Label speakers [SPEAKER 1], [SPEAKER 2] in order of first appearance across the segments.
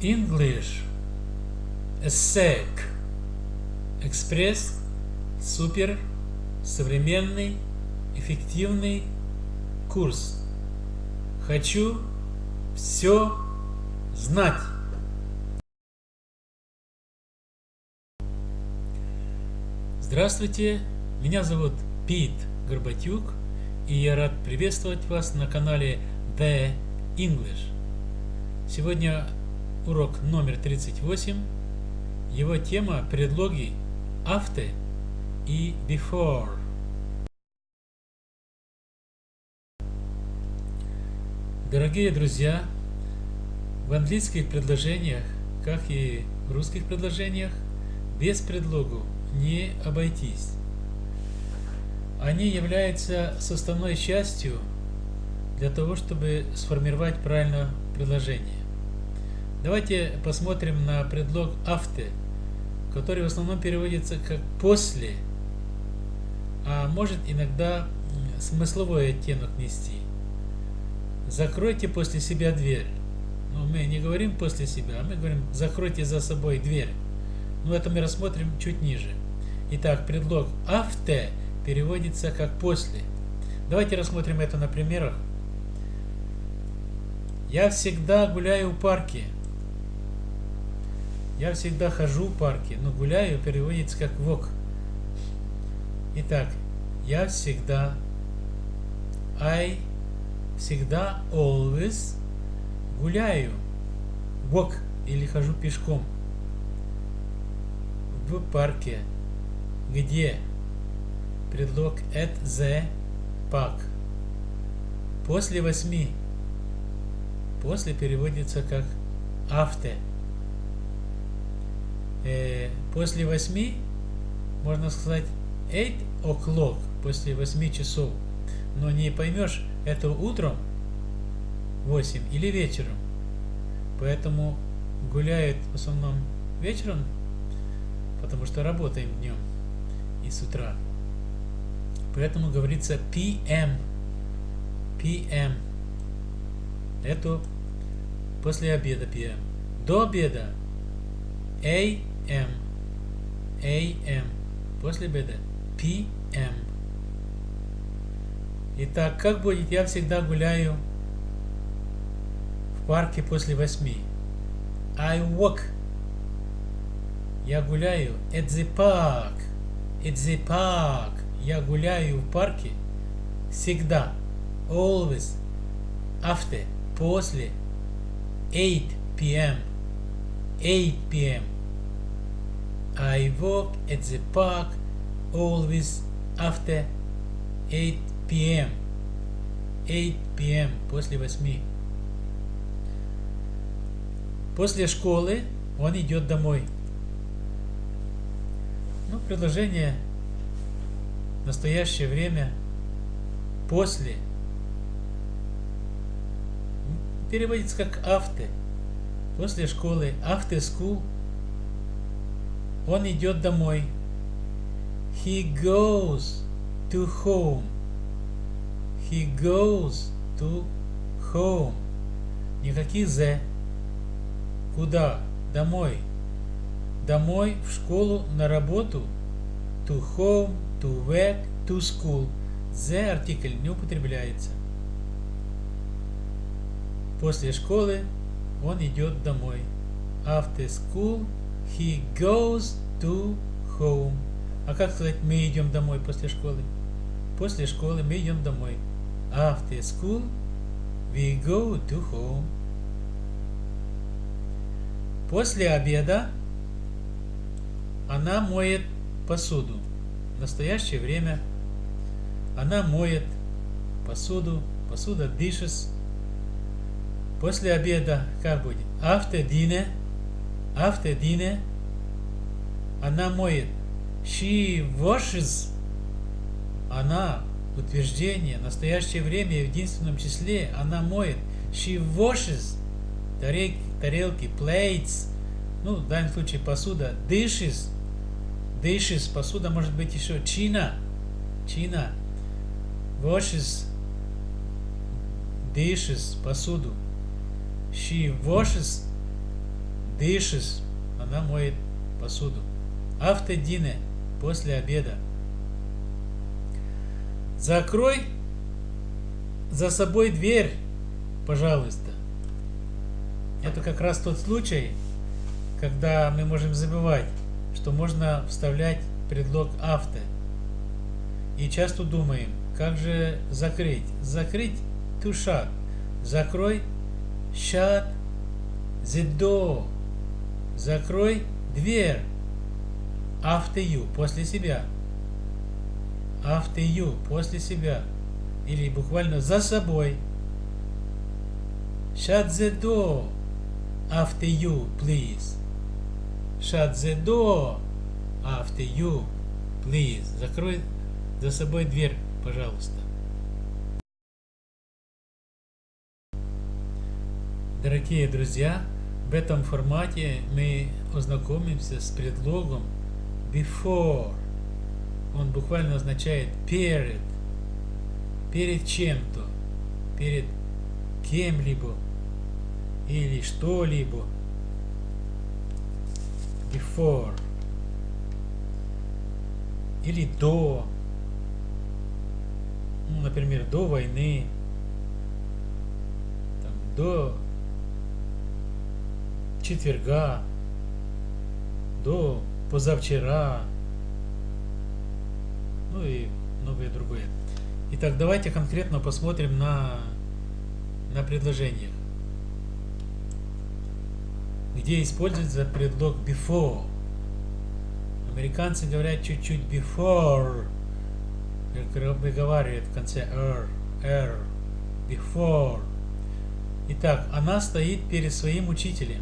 [SPEAKER 1] English ESSEC Экспресс Супер Современный Эффективный Курс Хочу все знать. Здравствуйте, меня зовут Пит Горбатюк, и я рад приветствовать вас на канале The English. Сегодня урок номер 38. Его тема – предлоги after и before. Дорогие друзья, в английских предложениях, как и в русских предложениях, без предлогу не обойтись. Они являются составной частью для того, чтобы сформировать правильно предложение. Давайте посмотрим на предлог after, который в основном переводится как после, а может иногда смысловой оттенок нести. Закройте после себя дверь. Но мы не говорим после себя, а мы говорим закройте за собой дверь. Но это мы рассмотрим чуть ниже. Итак, предлог after переводится как после. Давайте рассмотрим это на примерах. Я всегда гуляю в парке. Я всегда хожу в парке, но гуляю переводится как walk. Итак, я всегда, I всегда, always, гуляю, walk или хожу пешком в парке. Где? Предлог at the park. После восьми. После переводится как after э, после 8, можно сказать 8 o'clock, после 8 часов. Но не поймешь, это утром 8 или вечером. Поэтому гуляют в основном вечером, потому что работаем днем и с утра. Поэтому говорится PM. PM. Это после обеда PM. До обеда AM. AM. После обеда. PM. Итак, как будет? Я всегда гуляю в парке после восьми. I walk. Я гуляю at the park. At the park. Я гуляю в парке всегда. Always. After. После. 8 p.m. 8 p.m. I walk at the park always after 8 p.m. 8 p.m. после 8. После школы он идет домой. Ну, предложение в настоящее время после переводится как after после школы, after school, он идет домой. He goes to home. He goes to home. Никаких «the». Куда? Домой. Домой, в школу, на работу. To home, to work, to school. The артикль не употребляется. После школы он идет домой. After school he goes to home. А как сказать, мы идем домой после школы? После школы мы идем домой. After school we go to home. После обеда она моет посуду. В настоящее время она моет посуду, посуда dishes, После обеда как будет? After dinner. After dinner. Она моет. She washes. Она. Утверждение. Настоящее время в единственном числе. Она моет. She washes. Тарелки, тарелки plates. Ну, в данном случае посуда. Dishes. Dishes. Посуда может быть еще чина. Чина. Washes. Dishes. Посуду. She washes dishes. Она моет посуду. After dinner. После обеда. Закрой за собой дверь, пожалуйста. Это как раз тот случай, когда мы можем забывать, что можно вставлять предлог after. И часто думаем, как же закрыть? Закрыть shut. Закрой shut the door. Закрой дверь. After you. После себя. After you. После себя. Или буквально за собой. Shut the door. After you, please. Shut the door. After you, please. Закрой за собой дверь, пожалуйста. Дорогие друзья, в этом формате мы ознакомимся с предлогом before. Он буквально означает перед, перед чем-то, перед кем-либо или что-либо. Before. Или до. Ну, например, до войны. Там, до четверга. До позавчера. Ну и многое другое. Итак, давайте конкретно посмотрим на, на предложениях где используется предлог before. Американцы говорят чуть-чуть before, выговаривают в конце r, r, before. Итак, она стоит перед своим учителем.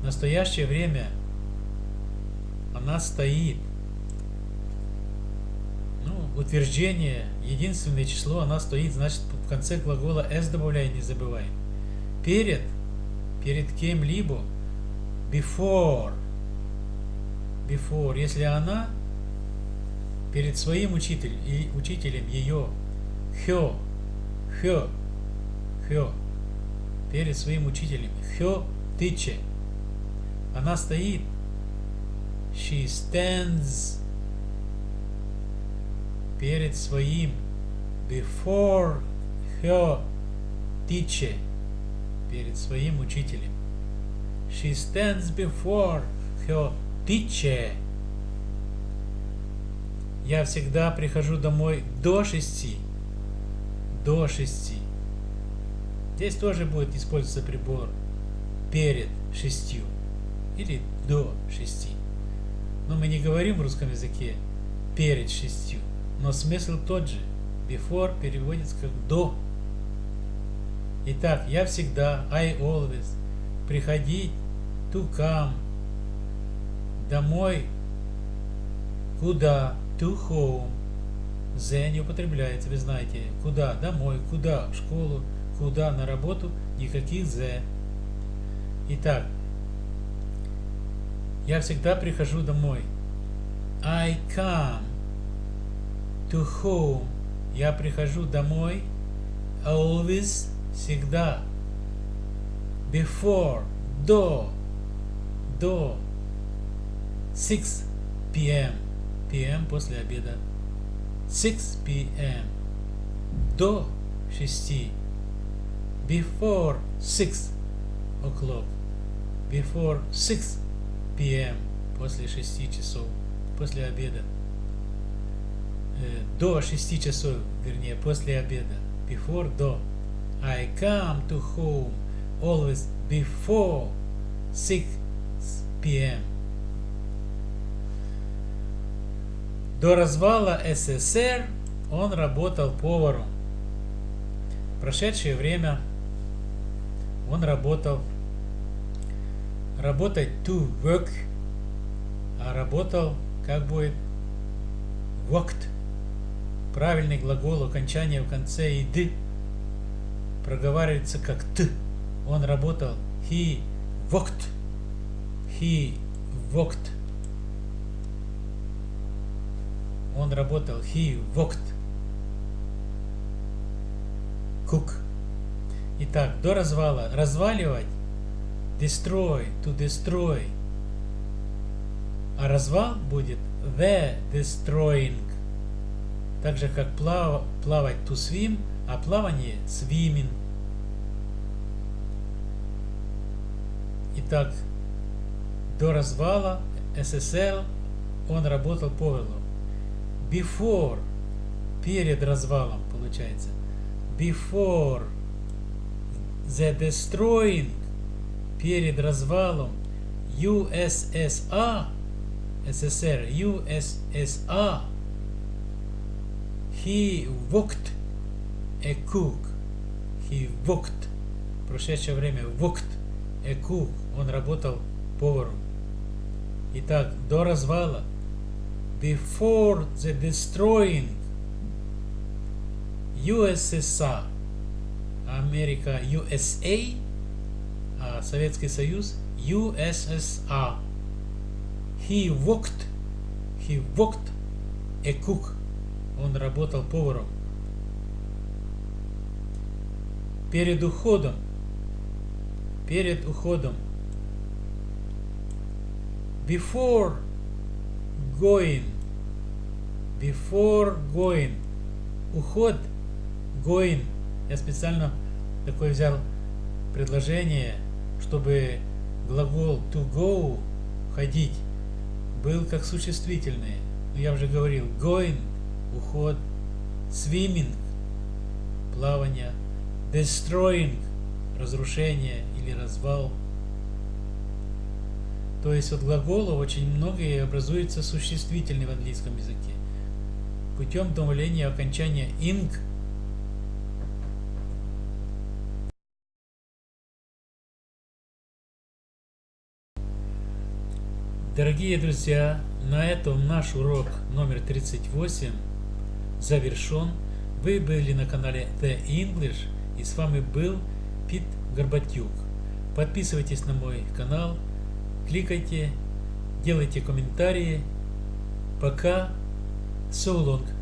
[SPEAKER 1] В настоящее время она стоит. Ну, утверждение, единственное число, она стоит, значит, в конце глагола s добавляй, не забываем. Перед перед кем-либо before before если она перед своим учителем и учителем ее her her her перед своим учителем her teacher она стоит she stands перед своим before her teacher перед своим учителем. She stands before her teacher. Я всегда прихожу домой до шести. До шести. Здесь тоже будет использоваться прибор перед шестью или до шести. Но мы не говорим в русском языке перед шестью, но смысл тот же. Before переводится как до Итак, я всегда, I always, приходить, to come, домой, куда, to home, the не употребляется, вы знаете, куда, домой, куда, в школу, куда, на работу, никаких the. Итак, я всегда прихожу домой. I come to home. Я прихожу домой. Always всегда. Before, до, до 6 p.m. p.m. после обеда. 6 p.m. До 6. Before 6 o'clock. Before 6 p.m. После 6 часов. После обеда. До 6 часов, вернее, после обеда. Before, до. I come to home always before 6 p.m. До развала СССР он работал поваром. В прошедшее время он работал работать to work, а работал как будет worked. Правильный глагол окончания в конце и проговаривается как Т. Он работал. He worked. He worked. Он работал. He worked. Cook. Итак, до развала. Разваливать destroy, to destroy. А развал будет the destroying. Так же как плав, плавать to swim, а плавание swimming. Итак, до развала СССР он работал повелом. Before, перед развалом, получается. Before the destroying, перед развалом USSR, СССР, USSR, he worked a cook. He worked, в прошедшее время, worked a cook. Он работал поваром. Итак, до развала, before the destroying USSR, Америка USA, а Советский Союз USSR. He worked, he worked a cook. Он работал поваром. Перед уходом, перед уходом before going before going уход going я специально такое взял предложение чтобы глагол to go ходить был как существительный я уже говорил going уход swimming плавание destroying разрушение или развал то есть от глагола очень много и образуется существительный в английском языке. Путем добавления окончания ing Дорогие друзья, на этом наш урок номер 38 завершен. Вы были на канале The English и с вами был Пит Горбатюк. Подписывайтесь на мой канал, кликайте, делайте комментарии. Пока. So long.